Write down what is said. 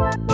Bye.